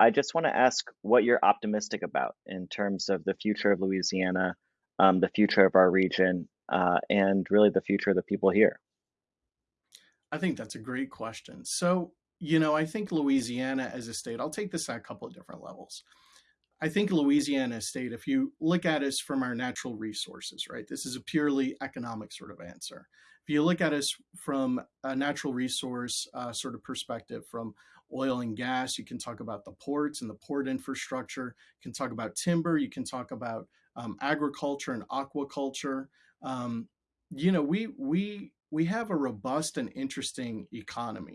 I just wanna ask what you're optimistic about in terms of the future of Louisiana, um, the future of our region, uh, and really the future of the people here. I think that's a great question. So, you know, I think Louisiana as a state I'll take this at a couple of different levels. I think Louisiana State, if you look at us from our natural resources, right? This is a purely economic sort of answer. If you look at us from a natural resource uh, sort of perspective, from oil and gas, you can talk about the ports and the port infrastructure. You can talk about timber. You can talk about um, agriculture and aquaculture. Um, you know, we we we have a robust and interesting economy